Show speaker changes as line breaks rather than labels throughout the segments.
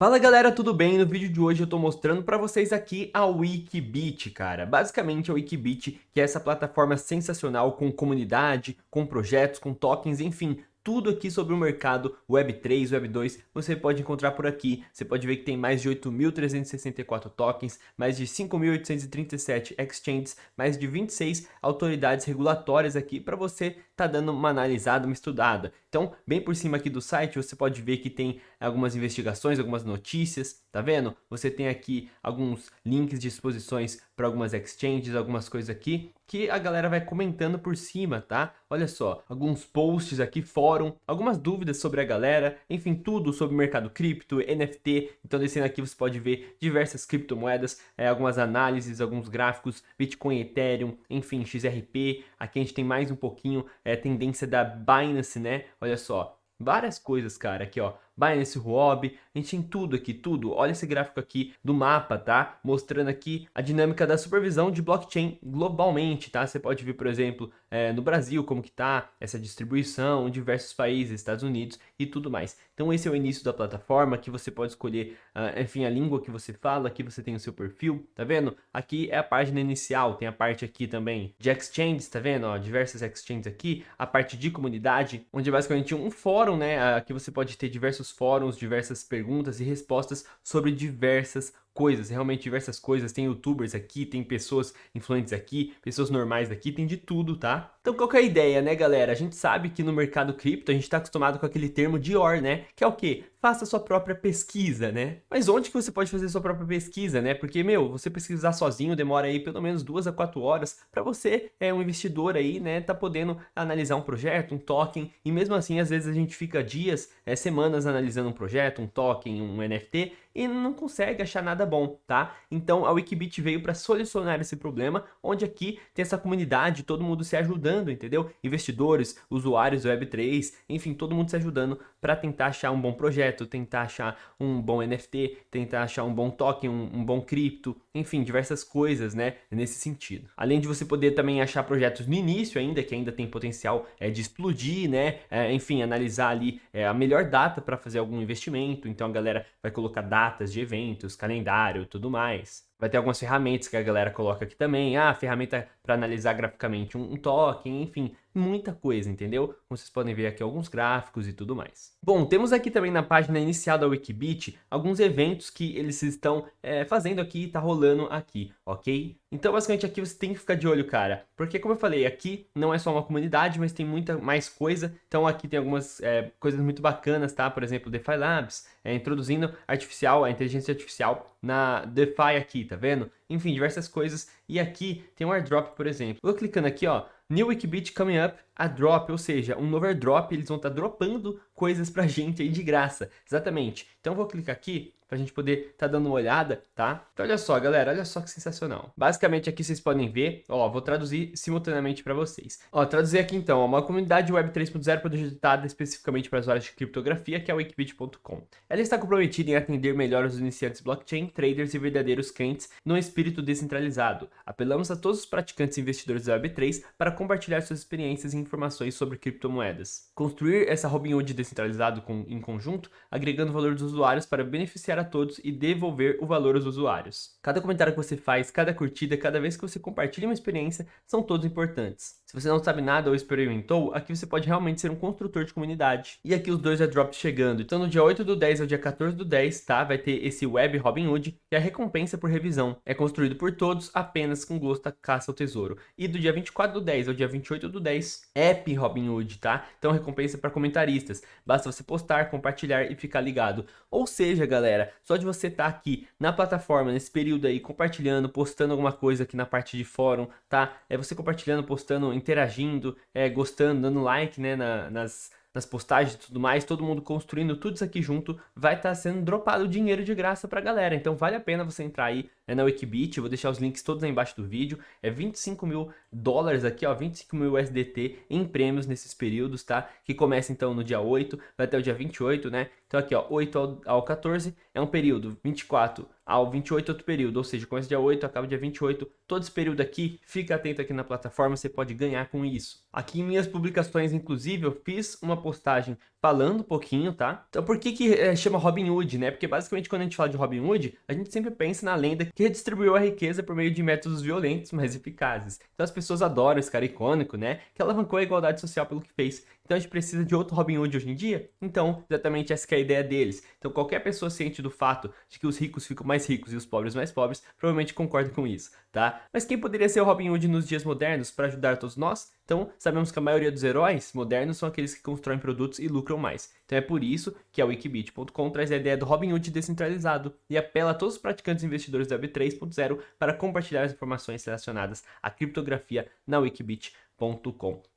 Fala galera, tudo bem? No vídeo de hoje eu tô mostrando pra vocês aqui a Wikibit, cara. Basicamente a Wikibit, que é essa plataforma sensacional com comunidade, com projetos, com tokens, enfim, tudo aqui sobre o mercado Web3, Web2, você pode encontrar por aqui. Você pode ver que tem mais de 8.364 tokens, mais de 5.837 exchanges, mais de 26 autoridades regulatórias aqui para você tá dando uma analisada, uma estudada. Então, bem por cima aqui do site, você pode ver que tem algumas investigações, algumas notícias, tá vendo? Você tem aqui alguns links de exposições para algumas exchanges, algumas coisas aqui, que a galera vai comentando por cima, tá? Olha só, alguns posts aqui, fórum, algumas dúvidas sobre a galera, enfim, tudo sobre o mercado cripto, NFT. Então, descendo aqui você pode ver diversas criptomoedas, é, algumas análises, alguns gráficos, Bitcoin, Ethereum, enfim, XRP. Aqui a gente tem mais um pouquinho, é, tendência da Binance, né? Olha só, várias coisas, cara, aqui ó, Binance Huobi, a gente tem tudo aqui, tudo. Olha esse gráfico aqui do mapa, tá? Mostrando aqui a dinâmica da supervisão de blockchain globalmente, tá? Você pode ver, por exemplo, é, no Brasil, como que tá essa distribuição diversos países, Estados Unidos e tudo mais. Então esse é o início da plataforma, que você pode escolher, uh, enfim, a língua que você fala, aqui você tem o seu perfil, tá vendo? Aqui é a página inicial, tem a parte aqui também de exchanges, tá vendo? Ó, diversas exchanges aqui, a parte de comunidade, onde é basicamente um fórum, né? Aqui você pode ter diversos diversos fóruns, diversas perguntas e respostas sobre diversas coisas, realmente diversas coisas. Tem youtubers aqui, tem pessoas influentes aqui, pessoas normais aqui, tem de tudo, tá? Então qual que é a ideia, né, galera? A gente sabe que no mercado cripto a gente está acostumado com aquele termo Dior, né? Que é o quê? Faça sua própria pesquisa, né? Mas onde que você pode fazer sua própria pesquisa, né? Porque, meu, você pesquisar sozinho demora aí pelo menos duas a quatro horas para você, é um investidor aí, né, tá podendo analisar um projeto, um token, e mesmo assim, às vezes a gente fica dias, é, semanas analisando um projeto, um token, um NFT, e não consegue achar nada bom, tá? Então a Wikibit veio para solucionar esse problema, onde aqui tem essa comunidade, todo mundo se ajudando, entendeu? Investidores, usuários Web3, enfim, todo mundo se ajudando para tentar achar um bom projeto, tentar achar um bom NFT, tentar achar um bom token, um, um bom cripto, enfim, diversas coisas, né, nesse sentido. Além de você poder também achar projetos no início ainda, que ainda tem potencial é, de explodir, né, é, enfim, analisar ali é, a melhor data para fazer algum investimento, então a galera vai colocar data datas de eventos, calendário, tudo mais. Vai ter algumas ferramentas que a galera coloca aqui também. Ah, ferramenta para analisar graficamente um, token, enfim, muita coisa, entendeu? Como vocês podem ver aqui alguns gráficos e tudo mais. Bom, temos aqui também na página inicial da Wikibit alguns eventos que eles estão é, fazendo aqui, tá rolando aqui, ok? Então, basicamente, aqui você tem que ficar de olho, cara. Porque, como eu falei, aqui não é só uma comunidade, mas tem muita mais coisa. Então, aqui tem algumas é, coisas muito bacanas, tá? Por exemplo, DeFi Labs, é, introduzindo artificial, a inteligência artificial na DeFi aqui, tá vendo? Enfim, diversas coisas. E aqui tem um airdrop, por exemplo. Vou clicando aqui, ó. New Wikibit coming up, a drop, ou seja, um novo airdrop, eles vão estar tá dropando coisas pra gente aí de graça. Exatamente. Então vou clicar aqui para a gente poder tá dando uma olhada, tá? Então olha só, galera, olha só que sensacional. Basicamente aqui vocês podem ver, ó, vou traduzir simultaneamente para vocês. Ó, traduzir aqui então, uma comunidade web 3.0 projetada especificamente para as áreas de criptografia, que é o Wikibit.com. Ela está comprometida em atender melhor os iniciantes blockchain, traders e verdadeiros clientes no espírito descentralizado. Apelamos a todos os praticantes e investidores da Web3 para compartilhar suas experiências e informações sobre criptomoedas. Construir essa Robinhood descentralizado com, em conjunto, agregando valor dos usuários para beneficiar a todos e devolver o valor aos usuários. Cada comentário que você faz, cada curtida, cada vez que você compartilha uma experiência, são todos importantes. Se você não sabe nada ou experimentou, aqui você pode realmente ser um construtor de comunidade. E aqui os dois airdrops chegando. Então no dia 8 do 10 ao dia 14 do 10, tá? Vai ter esse Web Robinhood, que é a recompensa por revisão. É construído por todos, apenas com gosto a caça ao tesouro. E do dia 24 do 10 ao dia 28 do 10, App Robinhood, tá? Então recompensa para comentaristas. Basta você postar, compartilhar e ficar ligado. Ou seja, galera, só de você estar tá aqui na plataforma, nesse período aí, compartilhando, postando alguma coisa aqui na parte de fórum, tá? É você compartilhando, postando interagindo, é, gostando, dando like né, na, nas, nas postagens e tudo mais, todo mundo construindo tudo isso aqui junto, vai estar tá sendo dropado dinheiro de graça pra galera. Então vale a pena você entrar aí né, na Wikibit, eu vou deixar os links todos aí embaixo do vídeo. É 25 mil dólares aqui, ó, 25 mil USDT em prêmios nesses períodos, tá? Que começa então no dia 8, vai até o dia 28, né? Então aqui, ó, 8 ao, ao 14 é é um período 24 ao 28 outro período, ou seja, começa dia 8, acaba dia 28, todo esse período aqui, fica atento aqui na plataforma, você pode ganhar com isso. Aqui em minhas publicações, inclusive, eu fiz uma postagem falando um pouquinho, tá? Então por que que é, chama Robin Hood, né? Porque basicamente quando a gente fala de Robin Hood, a gente sempre pensa na lenda que redistribuiu a riqueza por meio de métodos violentos, mas eficazes. Então as pessoas adoram esse cara icônico, né? Que alavancou a igualdade social pelo que fez. Então a gente precisa de outro Robin Hood hoje em dia? Então, exatamente essa é a ideia deles. Então qualquer pessoa ciente do fato de que os ricos ficam mais ricos e os pobres mais pobres, provavelmente concorda com isso, tá? Mas quem poderia ser o Robin Hood nos dias modernos para ajudar todos nós? Então, sabemos que a maioria dos heróis modernos são aqueles que constroem produtos e lucram mais. Então é por isso que a Wikibit.com traz a ideia do Robin Hood descentralizado e apela a todos os praticantes investidores da Web 3.0 para compartilhar as informações relacionadas à criptografia na Wikibit.com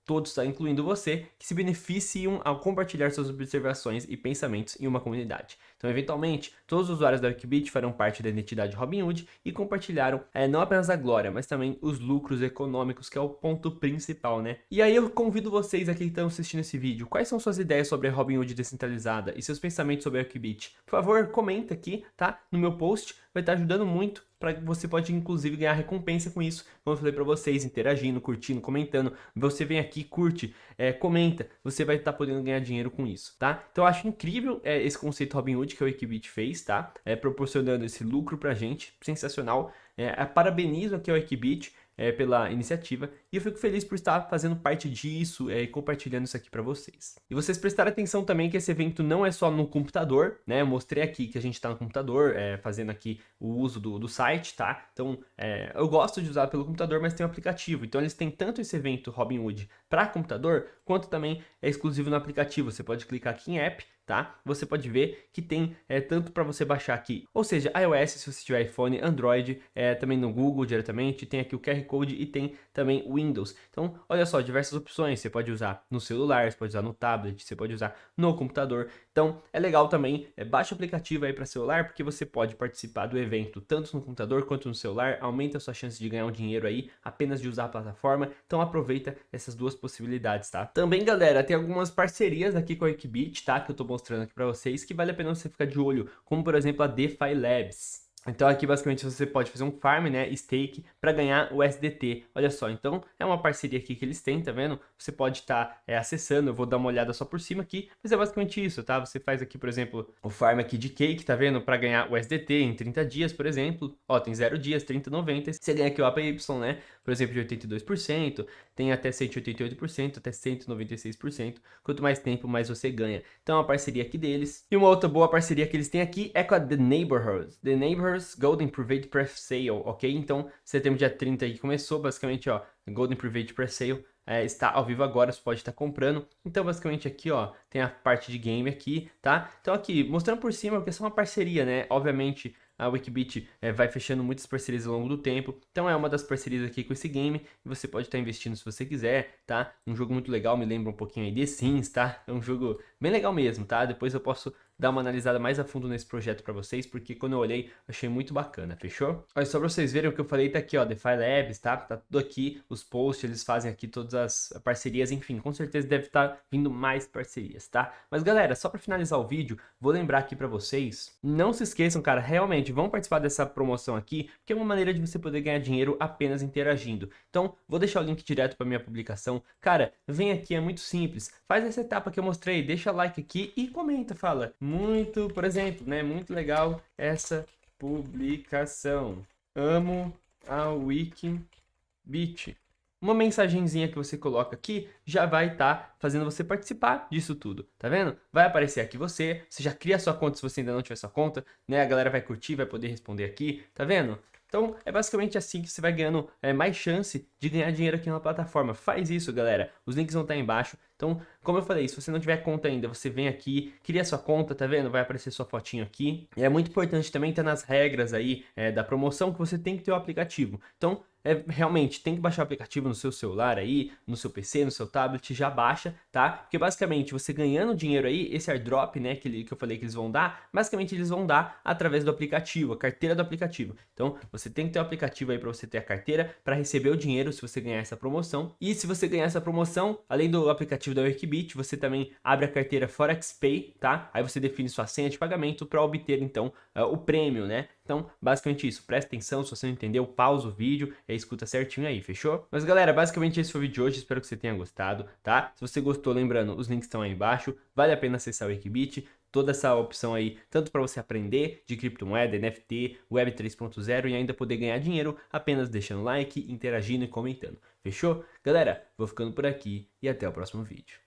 Todos, incluindo você, que se beneficiam ao compartilhar suas observações e pensamentos em uma comunidade. Então, eventualmente, todos os usuários da Wikibit farão parte da identidade Robinhood e compartilharam é, não apenas a glória, mas também os lucros econômicos, que é o ponto principal, né? E aí eu convido vocês aqui que estão assistindo esse vídeo, quais são suas ideias sobre a Robinhood descentralizada e seus pensamentos sobre a Wikibit? Por favor, comenta aqui, tá? No meu post, vai estar ajudando muito para você pode inclusive ganhar recompensa com isso, como eu falei para vocês, interagindo, curtindo, comentando. Você vem aqui, curte, é, comenta, você vai estar tá podendo ganhar dinheiro com isso, tá? Então eu acho incrível é, esse conceito Robinhood que o Equibit fez, tá? É, proporcionando esse lucro pra gente, sensacional. É, parabenizo aqui ao Equibit, é, pela iniciativa e eu fico feliz por estar fazendo parte disso é, e compartilhando isso aqui para vocês. E vocês prestarem atenção também que esse evento não é só no computador, né? Eu mostrei aqui que a gente está no computador, é, fazendo aqui o uso do, do site, tá? Então, é, eu gosto de usar pelo computador, mas tem um aplicativo. Então, eles têm tanto esse evento Robinhood para computador, quanto também é exclusivo no aplicativo. Você pode clicar aqui em app tá? Você pode ver que tem é, tanto para você baixar aqui, ou seja, iOS se você tiver iPhone, Android, é, também no Google diretamente, tem aqui o QR Code e tem também Windows. Então, olha só, diversas opções, você pode usar no celular, você pode usar no tablet, você pode usar no computador. Então, é legal também, é, baixa o aplicativo aí para celular, porque você pode participar do evento tanto no computador quanto no celular, aumenta a sua chance de ganhar um dinheiro aí apenas de usar a plataforma. Então, aproveita essas duas possibilidades, tá? Também, galera, tem algumas parcerias aqui com a Equibit, tá? Que eu tô mostrando aqui para vocês que vale a pena você ficar de olho, como por exemplo a DeFi Labs. Então aqui basicamente você pode fazer um farm, né, stake, para ganhar o SDT. Olha só, então é uma parceria aqui que eles têm, tá vendo? Você pode estar tá, é, acessando, eu vou dar uma olhada só por cima aqui, mas é basicamente isso, tá? Você faz aqui, por exemplo, o farm aqui de cake, tá vendo? Para ganhar o SDT em 30 dias, por exemplo. Ó, tem 0 dias, 30, 90. Você ganha aqui o APY, né? Por exemplo, de 82%, tem até 188%, até 196%. Quanto mais tempo, mais você ganha. Então uma parceria aqui deles. E uma outra boa parceria que eles têm aqui é com a The Neighborhoods. The Neighborhoods Golden Private Pre-Sale, ok? Então, setembro dia 30 aí começou, basicamente, ó, Golden Private Pre-Sale é, está ao vivo agora, você pode estar comprando. Então, basicamente aqui, ó, tem a parte de game aqui, tá? Então aqui, mostrando por cima, porque é uma parceria, né? Obviamente, a Wikibit é, vai fechando muitas parcerias ao longo do tempo. Então é uma das parcerias aqui com esse game e você pode estar investindo se você quiser, tá? Um jogo muito legal, me lembra um pouquinho aí de Sims, tá? É um jogo bem legal mesmo, tá? Depois eu posso dar uma analisada mais a fundo nesse projeto para vocês, porque quando eu olhei, achei muito bacana, fechou? Olha, só para vocês verem o que eu falei, tá aqui, ó, DeFi Labs, tá? Tá tudo aqui, os posts, eles fazem aqui todas as parcerias, enfim, com certeza deve estar tá vindo mais parcerias, tá? Mas galera, só para finalizar o vídeo, vou lembrar aqui para vocês, não se esqueçam, cara, realmente, vão participar dessa promoção aqui, porque é uma maneira de você poder ganhar dinheiro apenas interagindo. Então, vou deixar o link direto para minha publicação. Cara, vem aqui, é muito simples, faz essa etapa que eu mostrei, deixa like aqui e comenta, fala, muito, por exemplo, né? Muito legal essa publicação. Amo a Wikibit. Uma mensagenzinha que você coloca aqui já vai estar tá fazendo você participar disso tudo, tá vendo? Vai aparecer aqui você, você já cria sua conta se você ainda não tiver sua conta, né? A galera vai curtir, vai poder responder aqui, tá vendo? Então, é basicamente assim que você vai ganhando é, mais chance de ganhar dinheiro aqui na plataforma. Faz isso, galera. Os links vão estar embaixo. Então, como eu falei, se você não tiver conta ainda, você vem aqui, cria sua conta, tá vendo? Vai aparecer sua fotinho aqui. E é muito importante também estar nas regras aí é, da promoção que você tem que ter o aplicativo. Então, é, realmente tem que baixar o aplicativo no seu celular aí, no seu PC, no seu tablet, já baixa, tá? Porque basicamente você ganhando dinheiro aí, esse airdrop, né, que, que eu falei que eles vão dar, basicamente eles vão dar através do aplicativo, a carteira do aplicativo. Então você tem que ter o um aplicativo aí para você ter a carteira, para receber o dinheiro se você ganhar essa promoção. E se você ganhar essa promoção, além do aplicativo da Workbit, você também abre a carteira ForexPay, tá? Aí você define sua senha de pagamento para obter então uh, o prêmio, né? Então, basicamente isso. Presta atenção, se você não entendeu, pausa o vídeo e escuta certinho aí, fechou? Mas galera, basicamente esse foi o vídeo de hoje, espero que você tenha gostado, tá? Se você gostou, lembrando, os links estão aí embaixo, vale a pena acessar o Wikibit, toda essa opção aí, tanto para você aprender de criptomoeda, NFT, Web 3.0 e ainda poder ganhar dinheiro apenas deixando like, interagindo e comentando. Fechou? Galera, vou ficando por aqui e até o próximo vídeo.